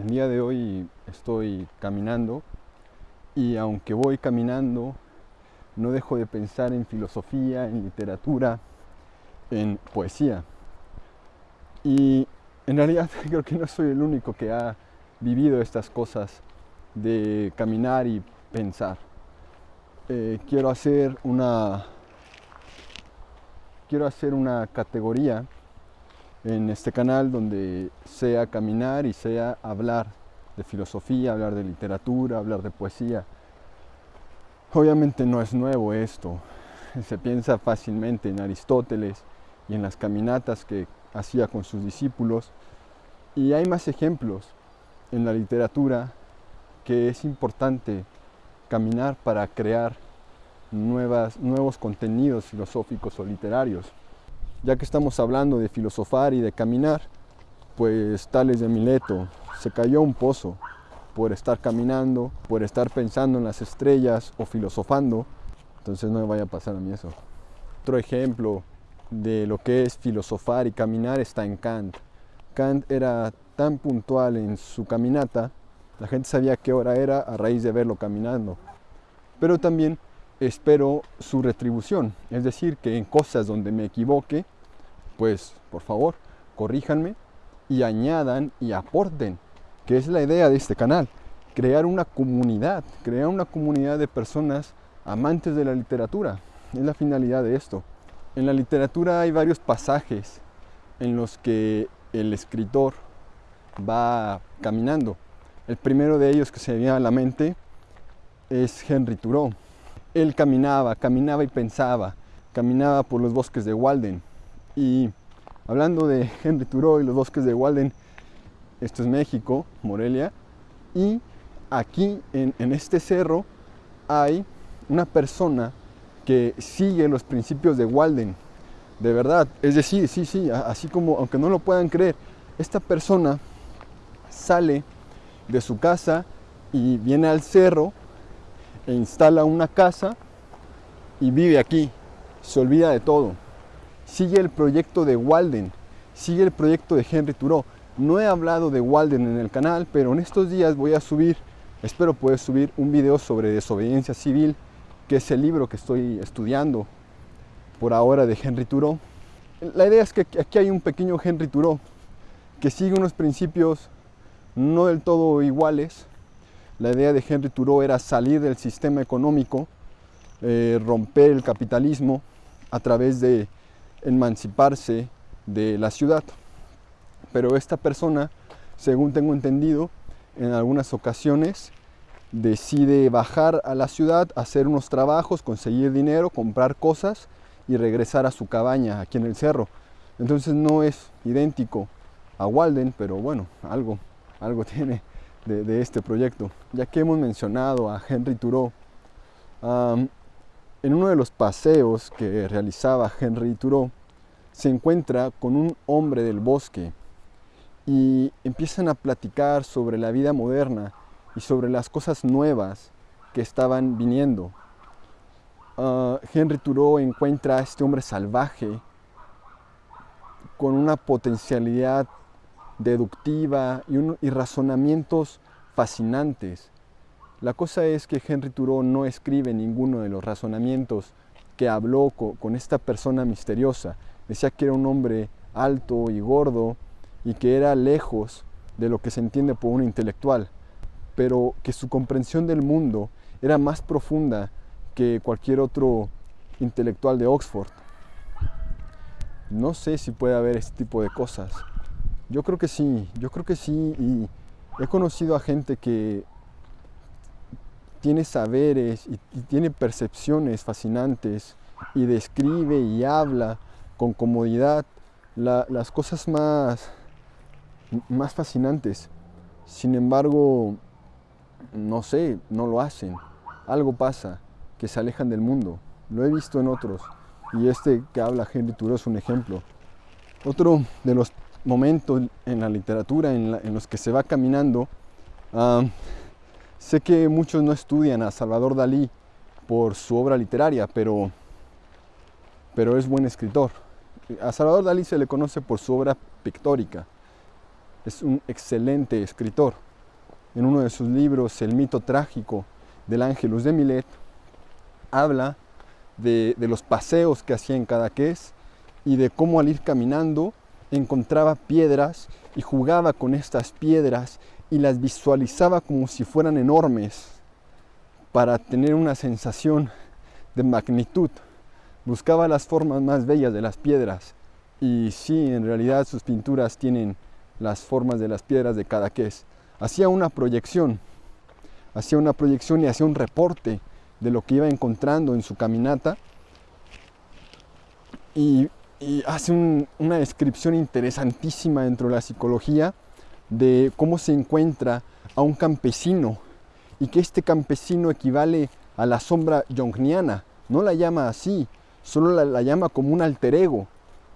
El día de hoy estoy caminando y aunque voy caminando, no dejo de pensar en filosofía, en literatura, en poesía. Y en realidad creo que no soy el único que ha vivido estas cosas de caminar y pensar. Eh, quiero hacer una quiero hacer una categoría en este canal donde sea caminar y sea hablar de filosofía, hablar de literatura, hablar de poesía. Obviamente no es nuevo esto, se piensa fácilmente en Aristóteles y en las caminatas que hacía con sus discípulos y hay más ejemplos en la literatura que es importante caminar para crear nuevas, nuevos contenidos filosóficos o literarios. Ya que estamos hablando de filosofar y de caminar, pues Tales de Mileto se cayó a un pozo por estar caminando, por estar pensando en las estrellas o filosofando, entonces no me vaya a pasar a mí eso. Otro ejemplo de lo que es filosofar y caminar está en Kant. Kant era tan puntual en su caminata, la gente sabía qué hora era a raíz de verlo caminando. Pero también espero su retribución. Es decir, que en cosas donde me equivoque, pues por favor, corríjanme y añadan y aporten, que es la idea de este canal. Crear una comunidad, crear una comunidad de personas amantes de la literatura. Es la finalidad de esto. En la literatura hay varios pasajes en los que el escritor va caminando. El primero de ellos que se me viene a la mente es Henry Thoreau él caminaba, caminaba y pensaba, caminaba por los bosques de Walden. Y hablando de Henry Thoreau y los bosques de Walden, esto es México, Morelia, y aquí en, en este cerro hay una persona que sigue los principios de Walden, de verdad, es decir, sí, sí, así como, aunque no lo puedan creer, esta persona sale de su casa y viene al cerro e instala una casa y vive aquí. Se olvida de todo. Sigue el proyecto de Walden, sigue el proyecto de Henry Thoreau. No he hablado de Walden en el canal, pero en estos días voy a subir, espero poder subir un video sobre desobediencia civil, que es el libro que estoy estudiando por ahora de Henry Thoreau. La idea es que aquí hay un pequeño Henry Thoreau que sigue unos principios no del todo iguales, la idea de Henry Thoreau era salir del sistema económico, eh, romper el capitalismo a través de emanciparse de la ciudad. Pero esta persona, según tengo entendido, en algunas ocasiones decide bajar a la ciudad, hacer unos trabajos, conseguir dinero, comprar cosas y regresar a su cabaña aquí en el cerro. Entonces no es idéntico a Walden, pero bueno, algo, algo tiene de, este proyecto. Ya que hemos mencionado a Henry Thoreau, en uno de los paseos que realizaba Henry Thoreau, se encuentra con un hombre del bosque y empiezan a platicar sobre la vida moderna y sobre las cosas nuevas que estaban viniendo. Ah, Henry Thoreau encuentra a este hombre salvaje con una potencialidad deductiva y, razonamientos fascinantes. La cosa es que Henry Thoreau no escribe ninguno de los razonamientos que habló con, esta persona misteriosa. Decía que era un hombre alto y gordo y que era lejos de lo que se entiende por un intelectual, pero que su comprensión del mundo era más profunda que cualquier otro intelectual de Oxford. No sé si puede haber este tipo de cosas. Yo creo que sí, yo creo que sí y he conocido a gente que tiene saberes y, tiene percepciones fascinantes y describe y habla con comodidad las cosas más, más fascinantes. Sin embargo, no sé, no lo hacen. Algo pasa, que se alejan del mundo. Lo he visto en otros. Y este que habla Henry Thoreau es un ejemplo. Otro de los momento en la literatura en, los que se va caminando, sé que muchos no estudian a Salvador Dalí por su obra literaria, pero, pero es buen escritor. A Salvador Dalí se le conoce por su obra pictórica. Es un excelente escritor. en uno de sus libros, El mito trágico del Ángelus de Milet, habla de, de los paseos que hacía en Cadaqués y de cómo al ir caminando encontraba piedras y jugaba con estas piedras y las visualizaba como si fueran enormes para tener una sensación de magnitud. Buscaba las formas más bellas de las piedras y sí, en realidad sus pinturas tienen las formas de las piedras de Cadaqués. Hacía una proyección, hacía una proyección y hacía un reporte de lo que iba encontrando en su caminata y, y hace un- una descripción interesantísima dentro de la psicología de cómo se encuentra a un campesino y que este campesino equivale a la sombra yongniana. No la llama así, solo la, la llama como un alter ego.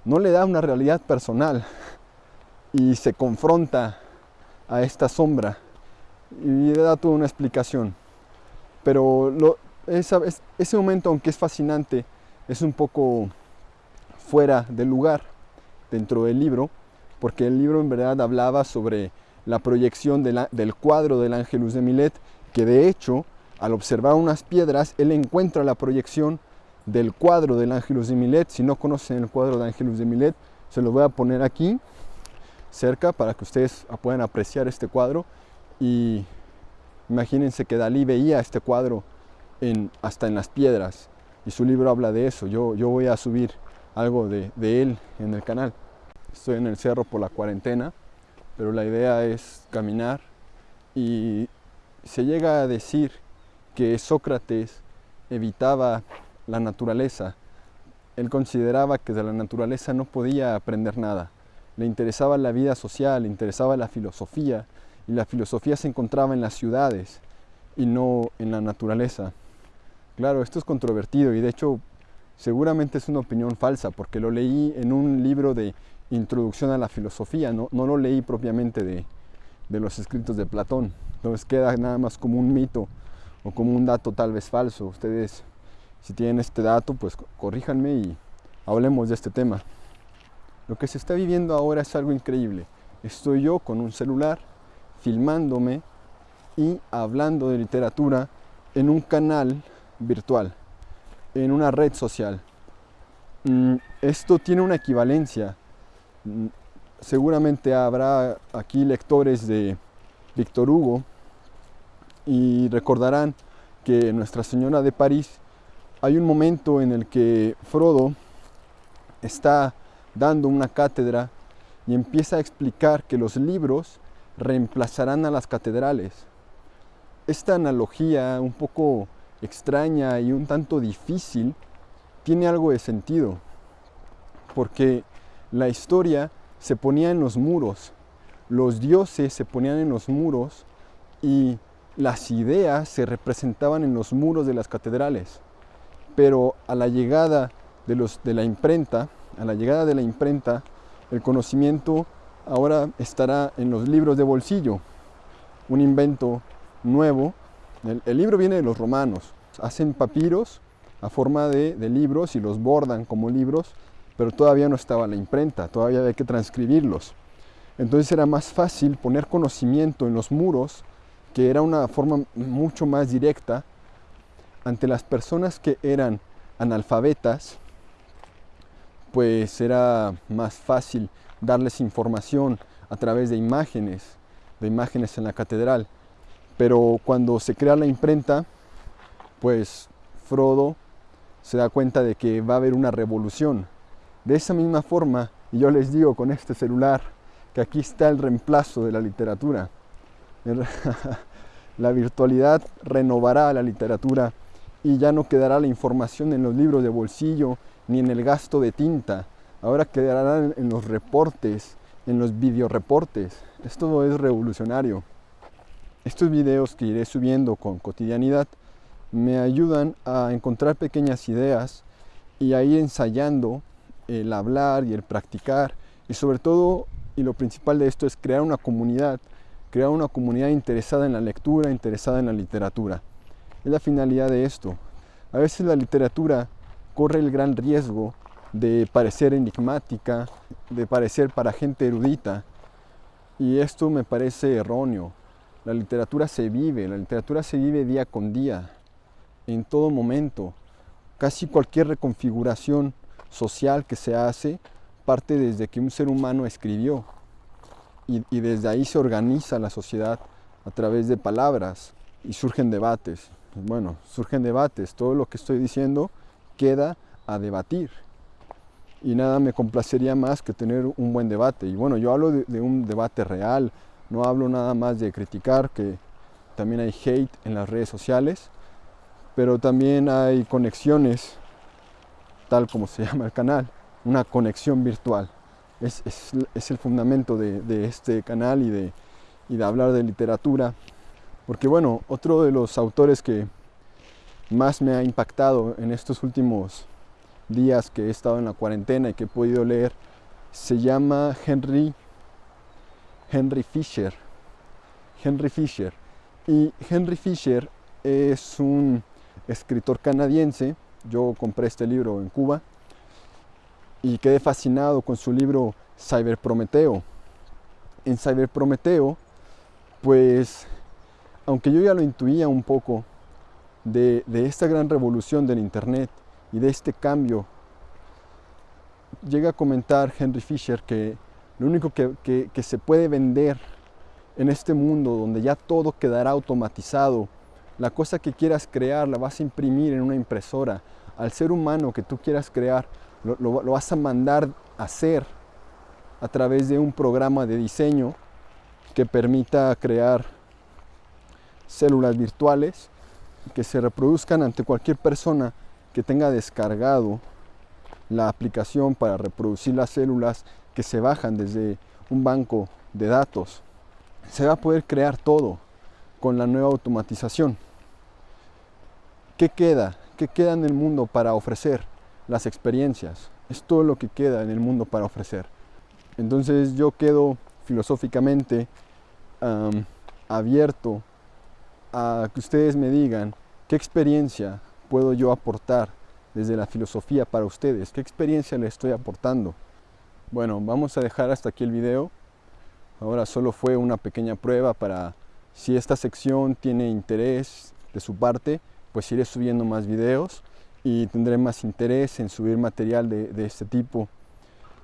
No le da una realidad personal y se confronta a esta sombra y le da toda una explicación. Pero ese momento, aunque es fascinante, es un poco fuera de lugar dentro del libro, porque el libro en verdad hablaba sobre la proyección del cuadro del Ángelus de Milet, que de hecho, al observar unas piedras, él encuentra la proyección del cuadro del Ángelus de Milet. Si no conocen el cuadro de Ángelus de Milet, se lo voy a poner aquí cerca para que ustedes puedan apreciar este cuadro. Y imagínense que Dalí veía este cuadro hasta en las piedras, y su libro habla de eso. Yo, yo voy a subir algo de, él en el canal. Estoy en el cerro por la cuarentena, pero la idea es caminar y se llega a decir que Sócrates evitaba la naturaleza. Él consideraba que de la naturaleza no podía aprender nada. Le interesaba la vida social, le interesaba la filosofía y la filosofía se encontraba en las ciudades y no en la naturaleza. Claro, esto es controvertido y de hecho seguramente es una opinión falsa porque lo leí en un libro de introducción a la filosofía, no, no lo leí propiamente de, de los escritos de Platón. Entonces queda nada más como un mito o como un dato tal vez falso. Ustedes, si tienen este dato, pues co- corríjanme y hablemos de este tema. Lo que se está viviendo ahora es algo increíble. Estoy yo con un celular filmándome y hablando de literatura en un canal virtual, en una red social. Mm, Esto tiene una equivalencia. Mm, Seguramente habrá aquí lectores de Víctor Hugo y recordarán que en Nuestra Señora de París hay un momento en el que Frodo está dando una cátedra y empieza a explicar que los libros reemplazarán a las catedrales. Esta analogía un poco extraña y un tanto difícil tiene algo de sentido, porque la historia se ponía en los muros, los dioses se ponían en los muros y las ideas se representaban en los muros de las catedrales. Pero a la llegada de, los, de la imprenta, a la llegada de la imprenta, el conocimiento ahora estará en los libros de bolsillo, un invento nuevo. El, el libro viene de los romanos, hacen papiros a forma de, libros y los bordan como libros, pero todavía no estaba la imprenta, todavía había que transcribirlos. Entonces era más fácil poner conocimiento en los muros, que era una forma mucho más directa, ante las personas que eran analfabetas, pues era más fácil darles información a través de imágenes, de imágenes en la catedral. Pero cuando se crea la imprenta, pues Frodo se da cuenta de que va a haber una revolución. De esa misma forma, y yo les digo con este celular, que aquí está el reemplazo de la literatura. La virtualidad renovará la literatura y ya no quedará la información en los libros de bolsillo ni en el gasto de tinta. Ahora quedará en los reportes, en los videoreportes. Esto es revolucionario. Estos videos que iré subiendo con cotidianidad me ayudan a encontrar pequeñas ideas y a ir ensayando el hablar y el practicar y sobre todo y lo principal de esto es crear una comunidad, crear una comunidad interesada en la lectura, interesada en la literatura. Es la finalidad de esto. A veces la literatura corre el gran riesgo de parecer enigmática, de parecer para gente erudita y esto me parece erróneo. La literatura se vive, la literatura se vive día con día, en todo momento. Casi cualquier reconfiguración social que se hace parte desde que un ser humano escribió y, y desde ahí se organiza la sociedad a través de palabras y surgen debates. Bueno, surgen debates, todo lo que estoy diciendo queda a debatir y nada me complacería más que tener un buen debate. Y bueno, yo hablo de, un debate real, no hablo nada más de criticar, que también hay hate en las redes sociales, pero también hay conexiones, tal como se llama el canal, una conexión virtual. Es, el fundamento de, este canal y de, y de hablar de literatura. Porque bueno, otro de los autores que más me ha impactado en estos últimos días que he estado en la cuarentena y que he podido leer se llama Henry Henry Fisher Henry Fisher y Henry Fisher es un escritor canadiense yo compré este libro en Cuba y quedé fascinado con su libro Cyber Prometeo en Cyber Prometeo pues aunque yo ya lo intuía un poco de, esta gran revolución del internet y de este cambio. Llega a comentar Henry Fisher que lo único que, se puede vender en este mundo donde ya todo quedará automatizado, la cosa que quieras crear la vas a imprimir en una impresora, al ser humano que tú quieras crear lo, vas a mandar a hacer a través de un programa de diseño que permita crear células virtuales que se reproduzcan ante cualquier persona que tenga descargado la aplicación para reproducir las células que se bajan desde un banco de datos. Se va a poder crear todo con la nueva automatización. ¿Qué queda? ¿Qué queda en el mundo para ofrecer? Las experiencias. Es todo lo que queda en el mundo para ofrecer. Entonces yo quedo filosóficamente abierto a que ustedes me digan qué experiencia puedo yo aportar desde la filosofía para ustedes? ¿Qué experiencia les estoy aportando? Bueno, vamos a dejar hasta aquí el video. Ahora solo fue una pequeña prueba para si esta sección tiene interés de su parte, pues iré subiendo más videos y tendré más interés en subir material de, de este tipo.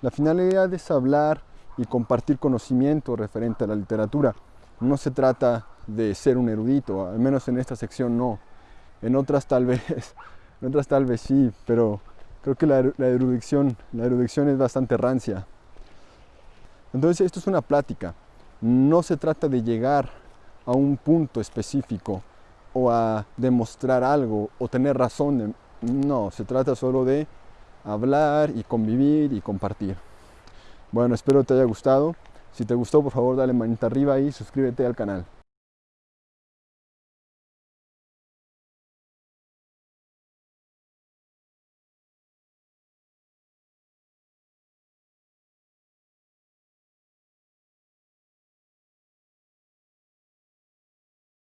La finalidad es hablar y compartir conocimiento referente a la literatura. No se trata de ser un erudito, al menos en esta sección no en otras tal vez, en otras tal vez sí, pero creo que la, erudición, la erudición es bastante rancia. Entonces esto es una plática, no se trata de llegar a un punto específico o a demostrar algo o tener razón, no, se trata solo de hablar y convivir y compartir. Bueno, espero te haya gustado. Si te gustó, por favor, dale manita arriba y suscríbete al canal.